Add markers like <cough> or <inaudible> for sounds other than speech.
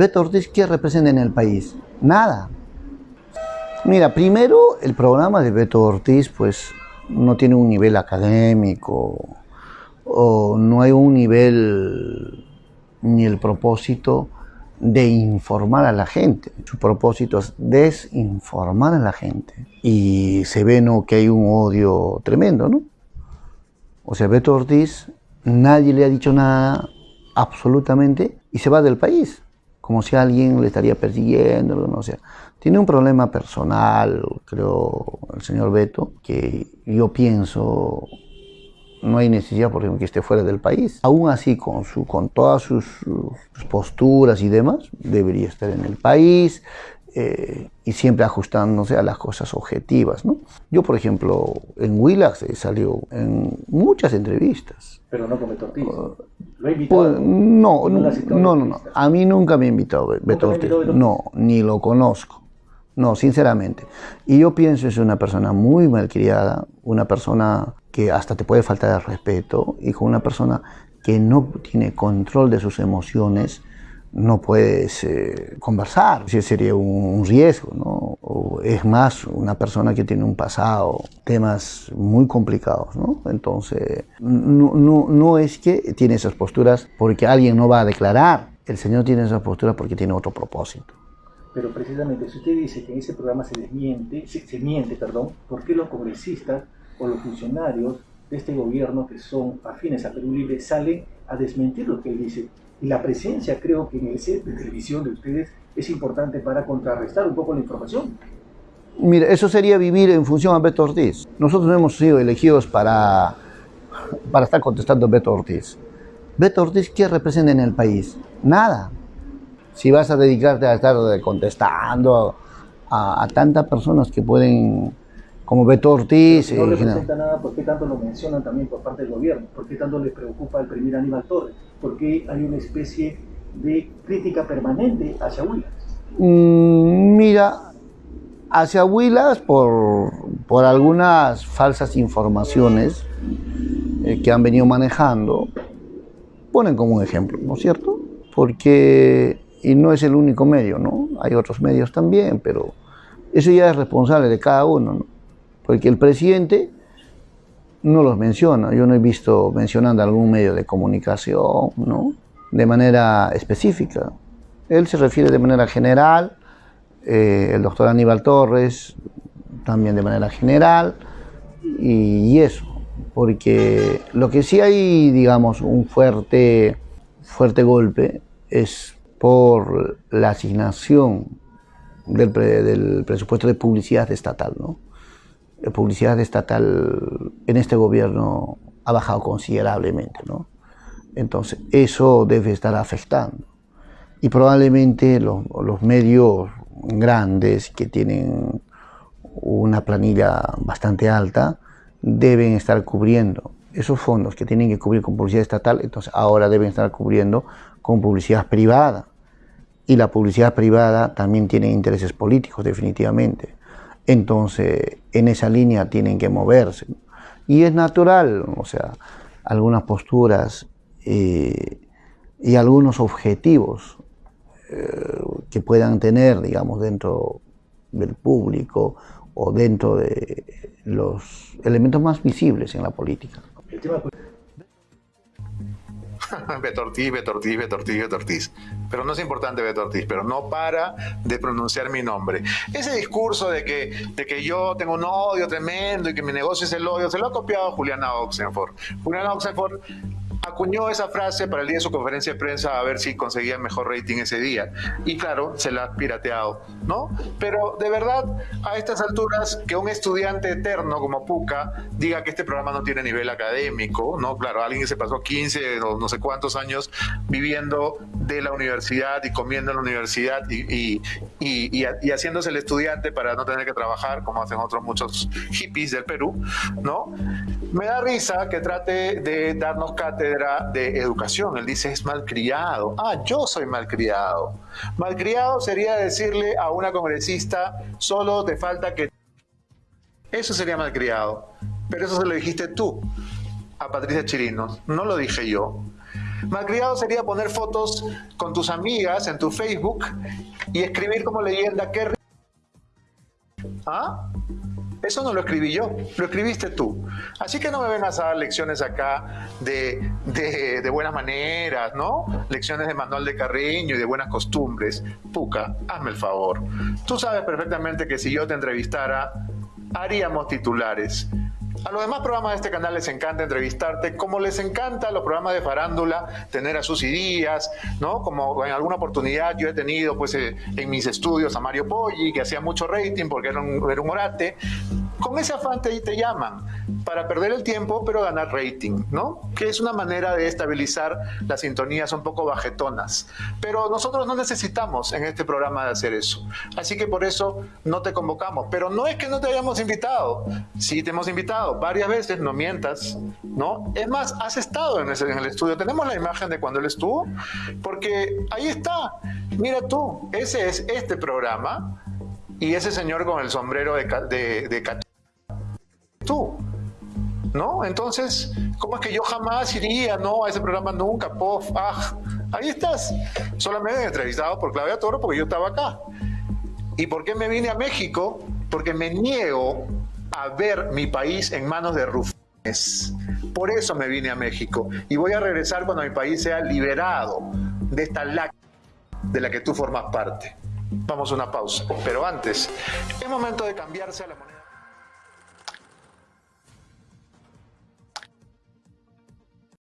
Beto Ortiz, ¿qué representa en el país? Nada. Mira, primero el programa de Beto Ortiz pues no tiene un nivel académico o no hay un nivel ni el propósito de informar a la gente. Su propósito es desinformar a la gente. Y se ve ¿no? que hay un odio tremendo, ¿no? O sea, Beto Ortiz, nadie le ha dicho nada absolutamente y se va del país, como si alguien le estaría persiguiendo, no sea. Tiene un problema personal, creo, el señor Beto, que yo pienso no hay necesidad, por ejemplo, que esté fuera del país. Aún así, con, su, con todas sus, posturas y demás, debería estar en el país eh, y siempre ajustándose a las cosas objetivas. ¿no? Yo, por ejemplo, en Willax he salido en muchas entrevistas. Pero no con Beto Ortiz. ¿Lo ha invitado? Pues, no, no, no, no, A mí nunca me ha invitado Beto Ortiz. No, ni lo conozco. No, sinceramente. Y yo pienso que es una persona muy malcriada, una persona que hasta te puede faltar el respeto y con una persona que no tiene control de sus emociones, no puedes eh, conversar. Sí, sería un, riesgo, ¿no? O es más, una persona que tiene un pasado, temas muy complicados, ¿no? Entonces, no, no, no es que tiene esas posturas porque alguien no va a declarar. El Señor tiene esas posturas porque tiene otro propósito. Pero precisamente, si usted dice que en ese programa se desmiente, se, miente, perdón, ¿por qué los congresistas o los funcionarios de este gobierno que son afines a Perú Libre salen a desmentir lo que él dice. Y la presencia, creo que en el set de televisión de ustedes es importante para contrarrestar un poco la información. Mira, eso sería vivir en función a Beto Ortiz. Nosotros no hemos sido elegidos para, para estar contestando a Beto Ortiz. Beto Ortiz, ¿qué representa en el país? Nada. Si vas a dedicarte a estar contestando a, a tantas personas que pueden como Beto Ortiz. no representa nada, ¿por qué tanto lo mencionan también por parte del gobierno? ¿Por qué tanto le preocupa el primer Aníbal Torres? ¿Por qué hay una especie de crítica permanente hacia Huilas? Mm, mira, hacia Huilas por, por algunas falsas informaciones eh, que han venido manejando, ponen como un ejemplo, ¿no es cierto? Porque, y no es el único medio, ¿no? Hay otros medios también, pero eso ya es responsable de cada uno, ¿no? Porque el presidente no los menciona. Yo no he visto mencionando algún medio de comunicación, ¿no? De manera específica. Él se refiere de manera general, eh, el doctor Aníbal Torres también de manera general, y, eso, porque lo que sí hay, digamos, un fuerte, fuerte golpe es por la asignación del, del presupuesto de publicidad estatal, ¿no? Publicidad estatal en este gobierno ha bajado considerablemente, ¿no? Entonces, eso debe estar afectando. Y probablemente los, los medios grandes que tienen una planilla bastante alta deben estar cubriendo esos fondos que tienen que cubrir con publicidad estatal, entonces ahora deben estar cubriendo con publicidad privada. Y la publicidad privada también tiene intereses políticos, definitivamente. Entonces, en esa línea tienen que moverse. Y es natural, o sea, algunas posturas eh, y algunos objetivos eh, que puedan tener, digamos, dentro del público o dentro de los elementos más visibles en la política. <laughs> Beto Ortiz, Beto Ortiz, Beto Ortiz, Beto Ortiz. Pero no es importante Beto Ortiz, pero no para de pronunciar mi nombre. Ese discurso de que, de que yo tengo un odio tremendo y que mi negocio es el odio, se lo ha copiado Juliana Oxenford. Juliana Oxenford acuñó esa frase para el día de su conferencia de prensa a ver si conseguía mejor rating ese día. Y claro, se la ha pirateado, ¿no? Pero de verdad, a estas alturas, que un estudiante eterno como Puca diga que este programa no tiene nivel académico, ¿no? Claro, alguien que se pasó 15 o no sé cuántos años viviendo de la universidad y comiendo en la universidad y, y, y, haciéndose el estudiante para no tener que trabajar, como hacen otros muchos hippies del Perú, ¿no? Me da risa que trate de darnos cátedra de educación. Él dice es malcriado. Ah, yo soy malcriado. Malcriado sería decirle a una congresista, solo te falta que... Eso sería malcriado. Pero eso se lo dijiste tú a Patricia Chirinos, no lo dije yo. Malcriado sería poner fotos con tus amigas en tu Facebook y escribir como leyenda qué ¿Ah? Eso no lo escribí yo, lo escribiste tú. Así que no me vengas a dar lecciones acá de, de, buenas maneras, ¿no? Lecciones de manual de cariño y de buenas costumbres. Puca, hazme el favor. Tú sabes perfectamente que si yo te entrevistara, haríamos titulares. A los demás programas de este canal les encanta entrevistarte, como les encanta los programas de farándula, tener a sus ideas, ¿no? Como en alguna oportunidad yo he tenido pues eh, en mis estudios a Mario Poggi, que hacía mucho rating porque era un, era con ese afán te, llaman para perder el tiempo, pero ganar rating, ¿no? Que es una manera de estabilizar las sintonías un poco bajetonas. Pero nosotros no necesitamos en este programa hacer eso. Así que por eso no te convocamos. Pero no es que no te hayamos invitado. Sí te hemos invitado varias veces, no mientas, ¿no? Es más, has estado en, el estudio. Tenemos la imagen de cuando él estuvo, porque ahí está. Mira tú, ese es este programa y ese señor con el sombrero de, de, de ¿No? Entonces, ¿cómo es que yo jamás iría, no, a ese programa nunca, pof, ah, ahí estás. Solamente entrevistado por Claudia Toro porque yo estaba acá. ¿Y por qué me vine a México? Porque me niego a ver mi país en manos de rufianes. Por eso me vine a México. Y voy a regresar cuando mi país sea liberado de esta laca de la que tú formas parte. Vamos a una pausa. Pero antes, es momento de cambiarse a la moneda.